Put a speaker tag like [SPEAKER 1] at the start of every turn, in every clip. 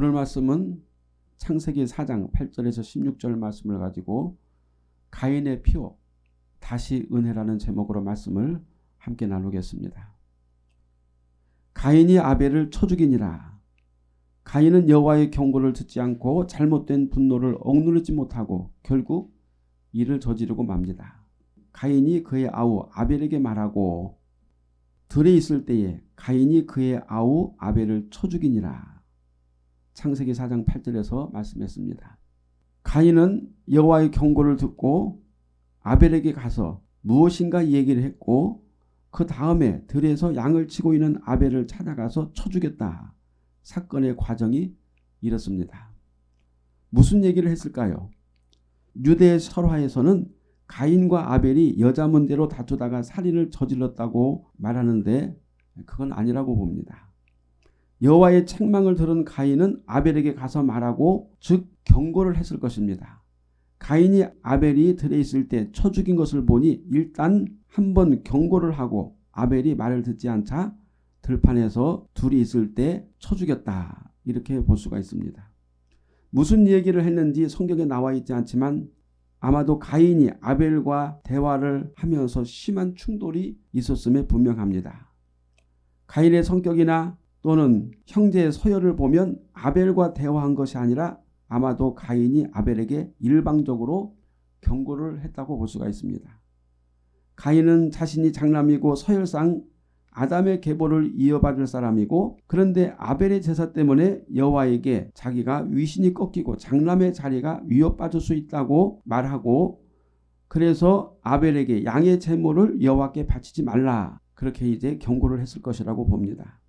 [SPEAKER 1] 오늘 말씀은 창세기 4장 8절에서 16절 말씀을 가지고 가인의 피오 다시 은혜라는 제목으로 말씀을 함께 나누겠습니다. 가인이 아벨을 쳐 죽이니라. 가인은 여호와의 경고를 듣지 않고 잘못된 분노를 억누르지 못하고 결국 일을 저지르고 맙니다. 가인이 그의 아우 아벨에게 말하고 들이 있을 때에 가인이 그의 아우 아벨을 쳐 죽이니라. 창세기 4장 8절에서 말씀했습니다. 가인은 여호와의 경고를 듣고 아벨에게 가서 무엇인가 얘기를 했고 그 다음에 들에서 양을 치고 있는 아벨을 찾아가서 쳐주겠다. 사건의 과정이 이렇습니다. 무슨 얘기를 했을까요? 유대 설화에서는 가인과 아벨이 여자 문제로 다투다가 살인을 저질렀다고 말하는데 그건 아니라고 봅니다. 여호와의 책망을 들은 가인은 아벨에게 가서 말하고 즉 경고를 했을 것입니다. 가인이 아벨이 들에 있을 때 쳐 죽인 것을 보니 일단 한 번 경고를 하고 아벨이 말을 듣지 않자 들판에서 둘이 있을 때 쳐 죽였다 이렇게 볼 수가 있습니다. 무슨 얘기를 했는지 성경에 나와 있지 않지만 아마도 가인이 아벨과 대화를 하면서 심한 충돌이 있었음에 분명합니다. 가인의 성격이나 또는 형제의 서열을 보면 아벨과 대화한 것이 아니라 아마도 가인이 아벨에게 일방적으로 경고를 했다고 볼 수가 있습니다. 가인은 자신이 장남이고 서열상 아담의 계보를 이어받을 사람이고 그런데 아벨의 제사 때문에 여호와에게 자기가 위신이 꺾이고 장남의 자리가 위협받을 수 있다고 말하고 그래서 아벨에게 양의 제물을 여호와께 바치지 말라 그렇게 이제 경고를 했을 것이라고 봅니다.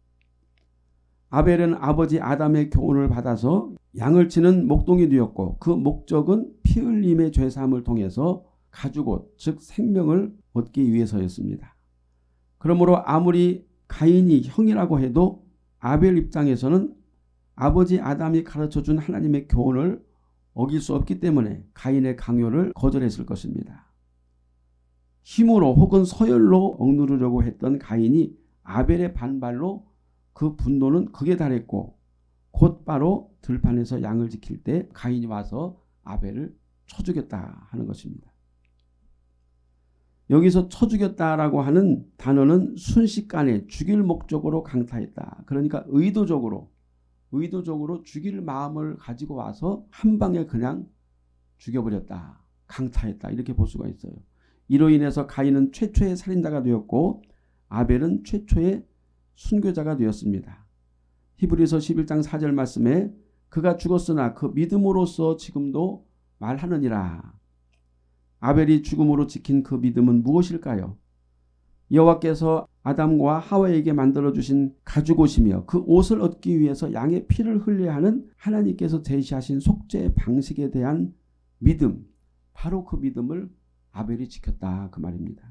[SPEAKER 1] 아벨은 아버지 아담의 교훈을 받아서 양을 치는 목동이 되었고 그 목적은 피 흘림의 죄사함을 통해서 가죽옷 즉 생명을 얻기 위해서였습니다. 그러므로 아무리 가인이 형이라고 해도 아벨 입장에서는 아버지 아담이 가르쳐준 하나님의 교훈을 어길 수 없기 때문에 가인의 강요를 거절했을 것입니다. 힘으로 혹은 서열로 억누르려고 했던 가인이 아벨의 반발로 그 분노는 극에 달했고 곧바로 들판에서 양을 지킬 때 가인이 와서 아벨을 쳐 죽였다 하는 것입니다. 여기서 쳐 죽였다라고 하는 단어는 순식간에 죽일 목적으로 강타했다. 그러니까 의도적으로 의도적으로 죽일 마음을 가지고 와서 한 방에 그냥 죽여버렸다. 강타했다. 이렇게 볼 수가 있어요. 이로 인해서 가인은 최초의 살인자가 되었고 아벨은 최초의 순교자가 되었습니다. 히브리서 11장 4절 말씀에 그가 죽었으나 그 믿음으로써 지금도 말하느니라. 아벨이 죽음으로 지킨 그 믿음은 무엇일까요? 여호와께서 아담과 하와에게 만들어주신 가죽옷이며 그 옷을 얻기 위해서 양의 피를 흘려야 하는 하나님께서 제시하신 속죄의 방식에 대한 믿음, 바로 그 믿음을 아벨이 지켰다 그 말입니다.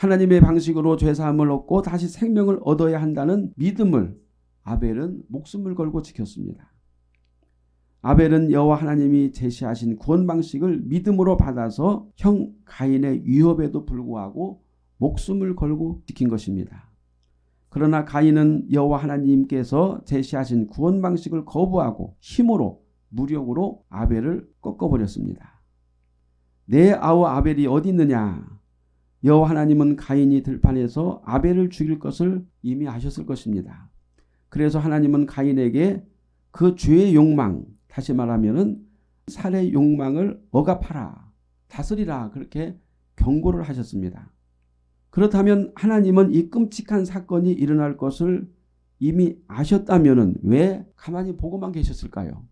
[SPEAKER 1] 하나님의 방식으로 죄사함을 얻고 다시 생명을 얻어야 한다는 믿음을 아벨은 목숨을 걸고 지켰습니다. 아벨은 여호와 하나님이 제시하신 구원 방식을 믿음으로 받아서 형 가인의 위협에도 불구하고 목숨을 걸고 지킨 것입니다. 그러나 가인은 여호와 하나님께서 제시하신 구원 방식을 거부하고 힘으로 무력으로 아벨을 꺾어버렸습니다. 내 아우 아벨이 어디 있느냐 여호와 하나님은 가인이 들판에서 아벨을 죽일 것을 이미 아셨을 것입니다. 그래서 하나님은 가인에게 그 죄의 욕망, 다시 말하면 살의 욕망을 억압하라, 다스리라 그렇게 경고를 하셨습니다. 그렇다면 하나님은 이 끔찍한 사건이 일어날 것을 이미 아셨다면 왜 가만히 보고만 계셨을까요?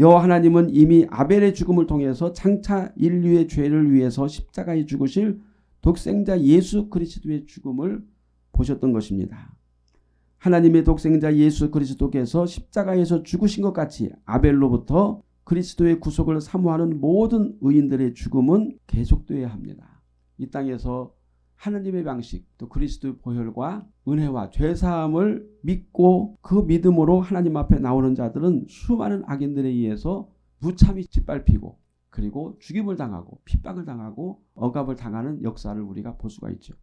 [SPEAKER 1] 여호와 하나님은 이미 아벨의 죽음을 통해서 장차 인류의 죄를 위해서 십자가에 죽으실 독생자 예수 그리스도의 죽음을 보셨던 것입니다. 하나님의 독생자 예수 그리스도께서 십자가에서 죽으신 것 같이 아벨로부터 그리스도의 구속을 사모하는 모든 의인들의 죽음은 계속되어야 합니다. 이 땅에서 하느님의 방식 또 그리스도의 보혈과 은혜와 죄사함을 믿고 그 믿음으로 하나님 앞에 나오는 자들은 수많은 악인들에 의해서 무참히 짓밟히고 그리고 죽임을 당하고 핍박을 당하고 억압을 당하는 역사를 우리가 볼 수가 있죠.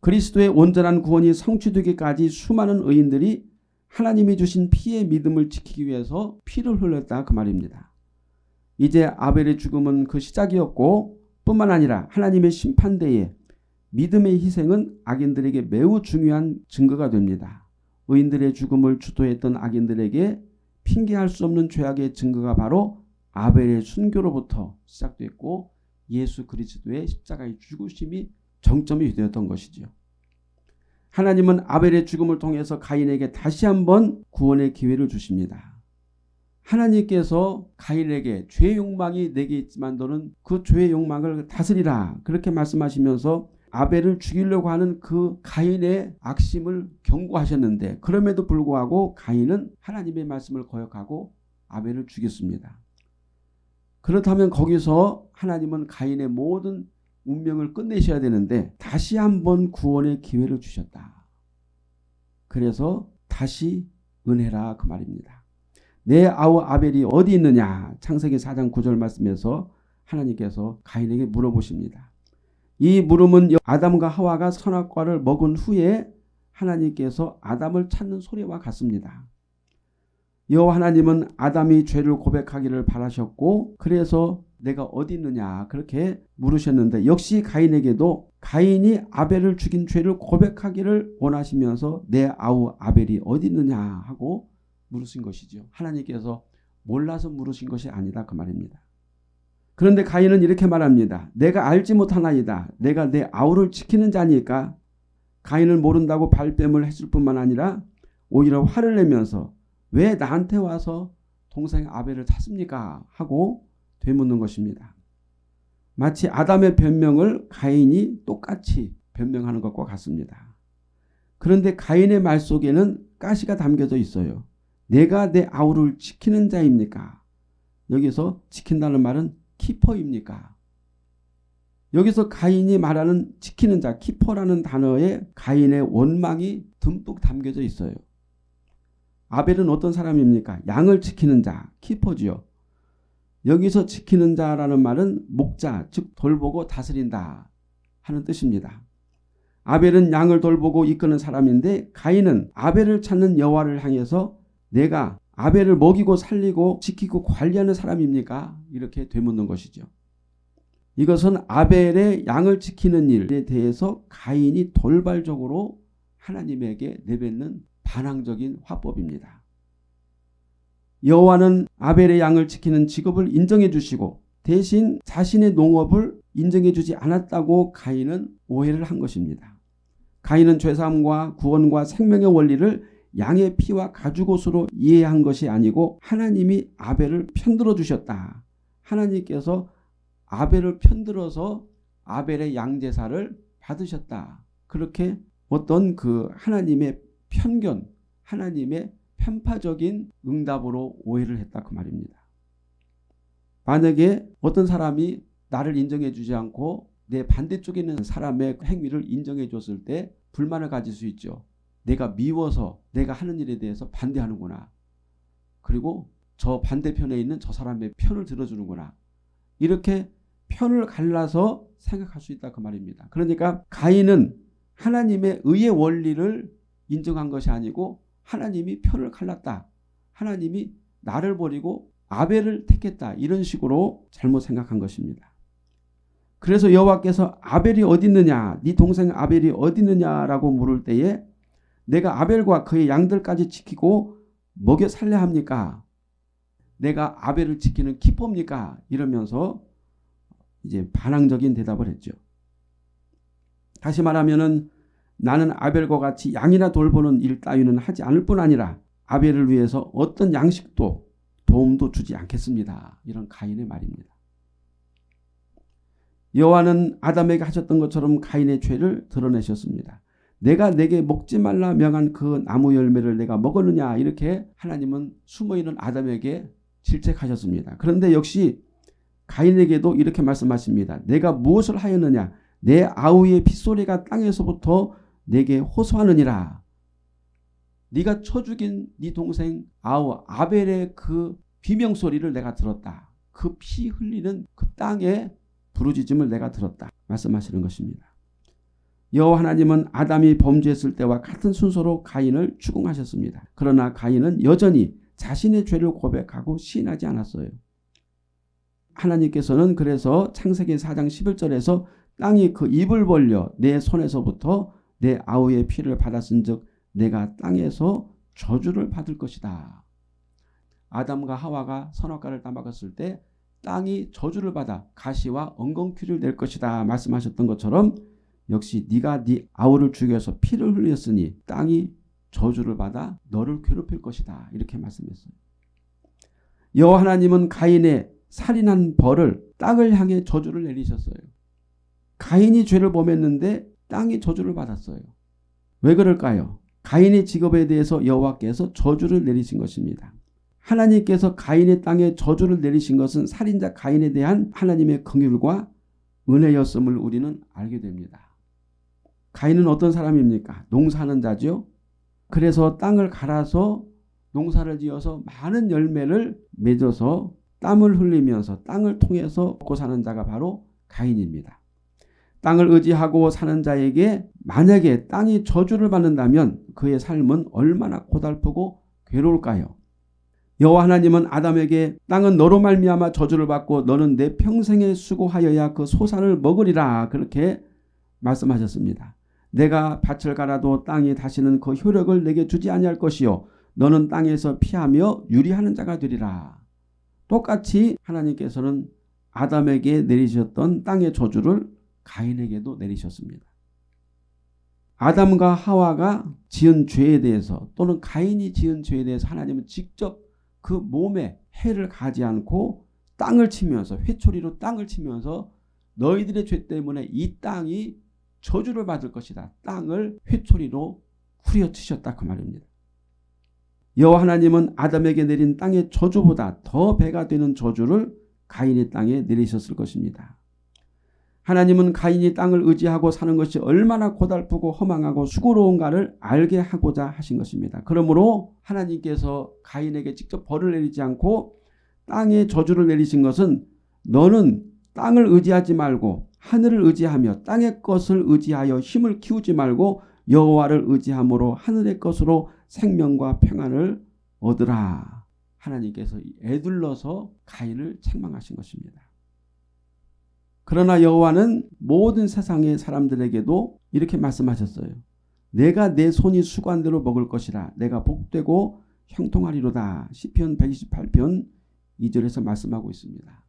[SPEAKER 1] 그리스도의 온전한 구원이 성취되기까지 수많은 의인들이 하나님이 주신 피의 믿음을 지키기 위해서 피를 흘렸다 그 말입니다. 이제 아벨의 죽음은 그 시작이었고 뿐만 아니라 하나님의 심판대에 믿음의 희생은 악인들에게 매우 중요한 증거가 됩니다. 의인들의 죽음을 주도했던 악인들에게 핑계할 수 없는 죄악의 증거가 바로 아벨의 순교로부터 시작됐고 예수 그리스도의 십자가의 죽으심이 정점이 되었던 것이지요. 하나님은 아벨의 죽음을 통해서 가인에게 다시 한번 구원의 기회를 주십니다. 하나님께서 가인에게 죄 욕망이 내게 있지만 너는 그 죄의 욕망을 다스리라 그렇게 말씀하시면서 아벨을 죽이려고 하는 그 가인의 악심을 경고하셨는데 그럼에도 불구하고 가인은 하나님의 말씀을 거역하고 아벨을 죽였습니다. 그렇다면 거기서 하나님은 가인의 모든 운명을 끝내셔야 되는데 다시 한번 구원의 기회를 주셨다. 그래서 다시 은혜라 그 말입니다. 내 아우 아벨이 어디 있느냐 창세기 4장 9절 말씀에서 하나님께서 가인에게 물어보십니다. 이 물음은 아담과 하와가 선악과를 먹은 후에 하나님께서 아담을 찾는 소리와 같습니다. 여호와 하나님은 아담이 죄를 고백하기를 바라셨고 그래서 내가 어디 있느냐 그렇게 물으셨는데 역시 가인에게도 가인이 아벨을 죽인 죄를 고백하기를 원하시면서 내 아우 아벨이 어디 있느냐 하고 물으신 것이지요. 하나님께서 몰라서 물으신 것이 아니다 그 말입니다. 그런데 가인은 이렇게 말합니다. 내가 알지 못하나이다. 내가 내 아우를 지키는 자니까 가인을 모른다고 발뺌을 했을 뿐만 아니라 오히려 화를 내면서 왜 나한테 와서 동생 아벨을 찾습니까? 하고 되묻는 것입니다. 마치 아담의 변명을 가인이 똑같이 변명하는 것과 같습니다. 그런데 가인의 말 속에는 가시가 담겨져 있어요. 내가 내 아우를 지키는 자입니까? 여기서 지킨다는 말은 키퍼입니까? 여기서 가인이 말하는 지키는 자, 키퍼라는 단어에 가인의 원망이 듬뿍 담겨져 있어요. 아벨은 어떤 사람입니까? 양을 지키는 자, 키퍼지요. 여기서 지키는 자라는 말은 목자, 즉 돌보고 다스린다 하는 뜻입니다. 아벨은 양을 돌보고 이끄는 사람인데 가인은 아벨을 찾는 여와를 향해서 내가 아벨을 먹이고 살리고 지키고 관리하는 사람입니까? 이렇게 되묻는 것이죠. 이것은 아벨의 양을 지키는 일에 대해서 가인이 돌발적으로 하나님에게 내뱉는 반항적인 화법입니다. 여호와는 아벨의 양을 지키는 직업을 인정해 주시고 대신 자신의 농업을 인정해 주지 않았다고 가인은 오해를 한 것입니다. 가인은 죄사함과 구원과 생명의 원리를 양의 피와 가죽옷으로 이해한 것이 아니고 하나님이 아벨을 편들어 주셨다. 하나님께서 아벨을 편들어서 아벨의 양제사를 받으셨다. 그렇게 어떤 그 하나님의 편견, 하나님의 편파적인 응답으로 오해를 했다 그 말입니다. 만약에 어떤 사람이 나를 인정해 주지 않고 내 반대쪽에 있는 사람의 행위를 인정해 줬을 때 불만을 가질 수 있죠. 내가 미워서 내가 하는 일에 대해서 반대하는구나. 그리고 저 반대편에 있는 저 사람의 편을 들어주는구나. 이렇게 편을 갈라서 생각할 수 있다 그 말입니다. 그러니까 가인은 하나님의 의의 원리를 인정한 것이 아니고 하나님이 편을 갈랐다. 하나님이 나를 버리고 아벨을 택했다. 이런 식으로 잘못 생각한 것입니다. 그래서 여호와께서 아벨이 어디 있느냐 네 동생 아벨이 어디 있느냐라고 물을 때에 내가 아벨과 그의 양들까지 지키고 먹여 살려 합니까? 내가 아벨을 지키는 기법니까? 이러면서 이제 반항적인 대답을 했죠. 다시 말하면은 나는 아벨과 같이 양이나 돌보는 일 따위는 하지 않을 뿐 아니라 아벨을 위해서 어떤 양식도 도움도 주지 않겠습니다. 이런 가인의 말입니다. 여호와는 아담에게 하셨던 것처럼 가인의 죄를 드러내셨습니다. 내가 내게 먹지 말라 명한 그 나무 열매를 내가 먹었느냐 이렇게 하나님은 숨어있는 아담에게 질책하셨습니다. 그런데 역시 가인에게도 이렇게 말씀하십니다. 내가 무엇을 하였느냐 내 아우의 빗소리가 땅에서부터 내게 호소하느니라. 네가 쳐 죽인 네 동생 아우 아벨의 그 비명소리를 내가 들었다. 그 피 흘리는 그 땅의 부르짖음을 내가 들었다. 말씀하시는 것입니다. 여호와 하나님은 아담이 범죄했을 때와 같은 순서로 가인을 추궁하셨습니다. 그러나 가인은 여전히 자신의 죄를 고백하고 시인하지 않았어요. 하나님께서는 그래서 창세기 4장 11절에서 땅이 그 입을 벌려 내 손에서부터 내 아우의 피를 받았은 즉 내가 땅에서 저주를 받을 것이다. 아담과 하와가 선악과를 따먹었을 때 땅이 저주를 받아 가시와 엉겅퀴를 낼 것이다 말씀하셨던 것처럼 역시 네가 네 아우를 죽여서 피를 흘렸으니 땅이 저주를 받아 너를 괴롭힐 것이다. 이렇게 말씀했어요. 여호와 하나님은 가인의 살인한 벌을 땅을 향해 저주를 내리셨어요. 가인이 죄를 범했는데 땅이 저주를 받았어요. 왜 그럴까요? 가인의 직업에 대해서 여호와께서 저주를 내리신 것입니다. 하나님께서 가인의 땅에 저주를 내리신 것은 살인자 가인에 대한 하나님의 긍휼과 은혜였음을 우리는 알게 됩니다. 가인은 어떤 사람입니까? 농사하는 자지 그래서 땅을 갈아서 농사를 지어서 많은 열매를 맺어서 땀을 흘리면서 땅을 통해서 먹고 사는 자가 바로 가인입니다. 땅을 의지하고 사는 자에게 만약에 땅이 저주를 받는다면 그의 삶은 얼마나 고달프고 괴로울까요? 여호와 하나님은 아담에게 땅은 너로 말미암아 저주를 받고 너는 내 평생에 수고하여야 그 소산을 먹으리라 그렇게 말씀하셨습니다. 내가 밭을 갈아도 땅이 다시는 그 효력을 내게 주지 아니할 것이요 너는 땅에서 피하며 유리하는 자가 되리라. 똑같이 하나님께서는 아담에게 내리셨던 땅의 저주를 가인에게도 내리셨습니다. 아담과 하와가 지은 죄에 대해서 또는 가인이 지은 죄에 대해서 하나님은 직접 그 몸에 해를 가지 않고 땅을 치면서 회초리로 땅을 치면서 너희들의 죄 때문에 이 땅이 저주를 받을 것이다. 땅을 회초리로 후려치셨다 그 말입니다. 여호와 하나님은 아담에게 내린 땅의 저주보다 더 배가 되는 저주를 가인의 땅에 내리셨을 것입니다. 하나님은 가인이 땅을 의지하고 사는 것이 얼마나 고달프고 허망하고 수고로운가를 알게 하고자 하신 것입니다. 그러므로 하나님께서 가인에게 직접 벌을 내리지 않고 땅에 저주를 내리신 것은 너는 땅을 의지하지 말고 하늘을 의지하며 땅의 것을 의지하여 힘을 키우지 말고 여호와를 의지함으로 하늘의 것으로 생명과 평안을 얻으라. 하나님께서 애둘러서 가인을 책망하신 것입니다. 그러나 여호와는 모든 세상의 사람들에게도 이렇게 말씀하셨어요. 내가 내 손이 수관대로 먹을 것이라 내가 복되고 형통하리로다. 시편 128편 2절에서 말씀하고 있습니다.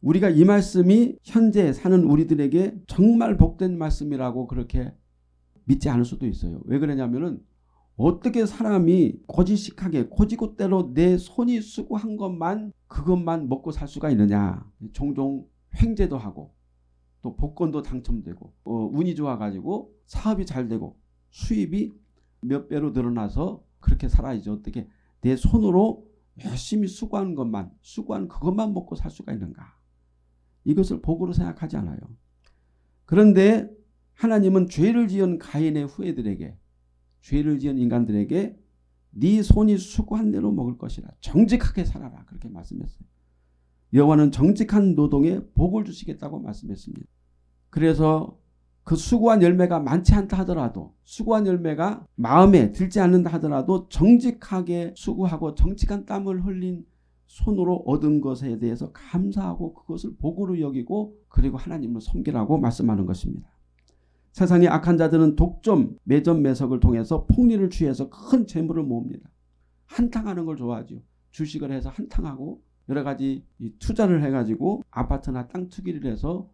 [SPEAKER 1] 우리가 이 말씀이 현재 사는 우리들에게 정말 복된 말씀이라고 그렇게 믿지 않을 수도 있어요. 왜 그러냐면은 어떻게 사람이 고지식하게 고지고대로 내 손이 수고한 것만 그것만 먹고 살 수가 있느냐. 종종 횡재도 하고 또 복권도 당첨되고 어, 운이 좋아가지고 사업이 잘 되고 수입이 몇 배로 늘어나서 그렇게 살아야죠 어떻게 내 손으로 열심히 수고한 것만 수고한 그것만 먹고 살 수가 있는가. 이것을 복으로 생각하지 않아요. 그런데 하나님은 죄를 지은 가인의 후예들에게 죄를 지은 인간들에게 네 손이 수고한 대로 먹을 것이라 정직하게 살아라 그렇게 말씀했어요. 여호와는 정직한 노동에 복을 주시겠다고 말씀했습니다. 그래서 그 수고한 열매가 많지 않다 하더라도 수고한 열매가 마음에 들지 않는다 하더라도 정직하게 수고하고 정직한 땀을 흘린 손으로 얻은 것에 대해서 감사하고 그것을 복으로 여기고 그리고 하나님을 섬기라고 말씀하는 것입니다. 세상의 악한 자들은 독점, 매점, 매석을 통해서 폭리를 취해서 큰 재물을 모읍니다. 한탕하는 걸 좋아하죠. 주식을 해서 한탕하고 여러 가지 투자를 해가지고 아파트나 땅 투기를 해서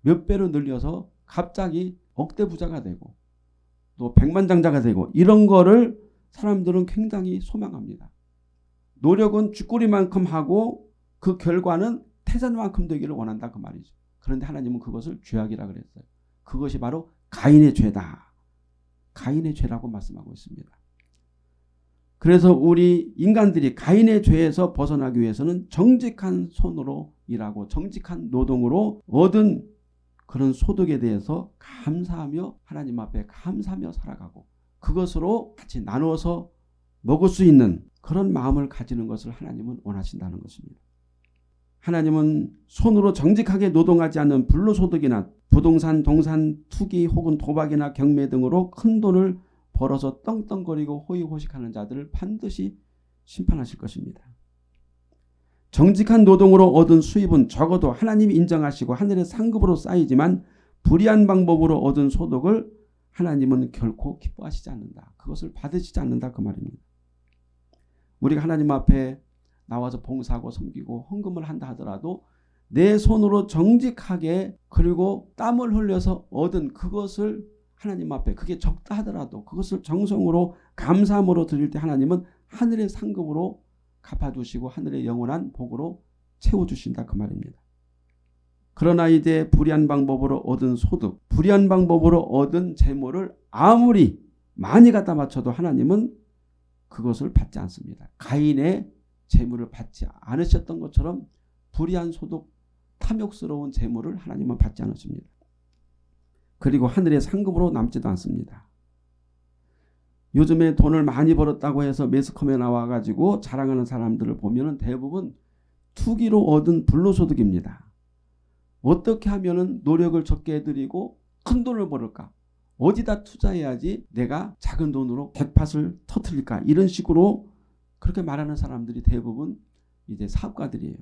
[SPEAKER 1] 몇 배로 늘려서 갑자기 억대 부자가 되고 또 백만장자가 되고 이런 거를 사람들은 굉장히 소망합니다. 노력은 쥐꼬리만큼 하고 그 결과는 태산만큼 되기를 원한다 그 말이죠. 그런데 하나님은 그것을 죄악이라 그랬어요. 그것이 바로 가인의 죄다. 가인의 죄라고 말씀하고 있습니다. 그래서 우리 인간들이 가인의 죄에서 벗어나기 위해서는 정직한 손으로 일하고 정직한 노동으로 얻은 그런 소득에 대해서 감사하며 하나님 앞에 감사하며 살아가고 그것으로 같이 나누어서 먹을 수 있는 그런 마음을 가지는 것을 하나님은 원하신다는 것입니다. 하나님은 손으로 정직하게 노동하지 않는 불로소득이나 부동산, 동산, 투기 혹은 도박이나 경매 등으로 큰 돈을 벌어서 떵떵거리고 호의호식하는 자들을 반드시 심판하실 것입니다. 정직한 노동으로 얻은 수입은 적어도 하나님이 인정하시고 하늘의 상급으로 쌓이지만 불의한 방법으로 얻은 소득을 하나님은 결코 기뻐하시지 않는다. 그것을 받으시지 않는다 그 말입니다. 우리가 하나님 앞에 나와서 봉사하고 섬기고 헌금을 한다 하더라도 내 손으로 정직하게 그리고 땀을 흘려서 얻은 그것을 하나님 앞에 그게 적다 하더라도 그것을 정성으로 감사함으로 드릴 때 하나님은 하늘의 상급으로 갚아주시고 하늘의 영원한 복으로 채워주신다 그 말입니다. 그러나 이제 불의한 방법으로 얻은 소득, 불의한 방법으로 얻은 재물을 아무리 많이 갖다 맞춰도 하나님은 그것을 받지 않습니다. 가인의 재물을 받지 않으셨던 것처럼 불의한 소득 탐욕스러운 재물을 하나님은 받지 않으십니다. 그리고 하늘의 상금으로 남지도 않습니다. 요즘에 돈을 많이 벌었다고 해서 매스컴에 나와가지고 자랑하는 사람들을 보면 대부분 투기로 얻은 불로소득입니다. 어떻게 하면 노력을 적게 해드리고 큰 돈을 벌을까? 어디다 투자해야지 내가 작은 돈으로 백팟을 터트릴까 이런 식으로 그렇게 말하는 사람들이 대부분 이제 사업가들이에요.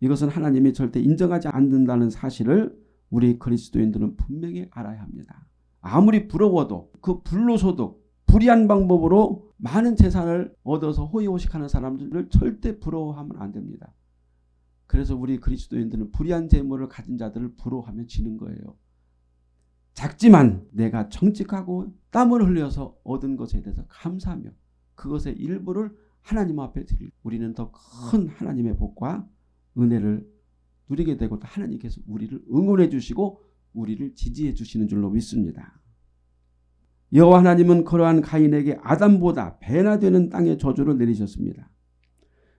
[SPEAKER 1] 이것은 하나님이 절대 인정하지 않는다는 사실을 우리 그리스도인들은 분명히 알아야 합니다. 아무리 부러워도 그 불로소득, 불의한 방법으로 많은 재산을 얻어서 호의호식하는 사람들을 절대 부러워하면 안 됩니다. 그래서 우리 그리스도인들은 불의한 재물을 가진 자들을 부러워하며 지는 거예요. 작지만 내가 정직하고 땀을 흘려서 얻은 것에 대해서 감사하며 그것의 일부를 하나님 앞에 드릴 우리는 더 큰 하나님의 복과 은혜를 누리게 되고 또 하나님께서 우리를 응원해 주시고 우리를 지지해 주시는 줄로 믿습니다. 여호와 하나님은 그러한 가인에게 아담보다 배나 되는 땅의 저주를 내리셨습니다.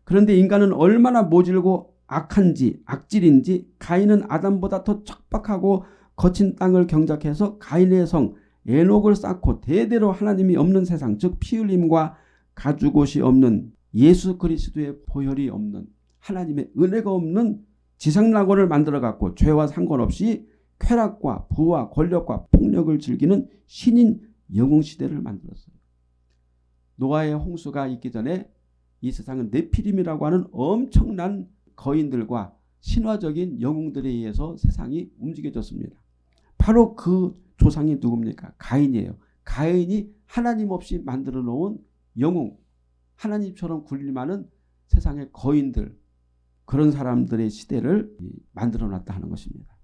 [SPEAKER 1] 그런데 인간은 얼마나 모질고 악한지 악질인지 가인은 아담보다 더 척박하고 거친 땅을 경작해서 가인의 성 에녹을 쌓고 대대로 하나님이 없는 세상 즉 피흘림과 가죽 옷이 없는 예수 그리스도의 보혈이 없는 하나님의 은혜가 없는 지상낙원을 만들어갖고 죄와 상관없이 쾌락과 부와 권력과 폭력을 즐기는 신인 영웅시대를 만들었어요. 노아의 홍수가 있기 전에 이 세상은 네피림이라고 하는 엄청난 거인들과 신화적인 영웅들에 의해서 세상이 움직여졌습니다. 바로 그 조상이 누굽니까? 가인이에요. 가인이 하나님 없이 만들어 놓은 영웅, 하나님처럼 굴릴만한 세상의 거인들, 그런 사람들의 시대를 만들어 놨다 하는 것입니다.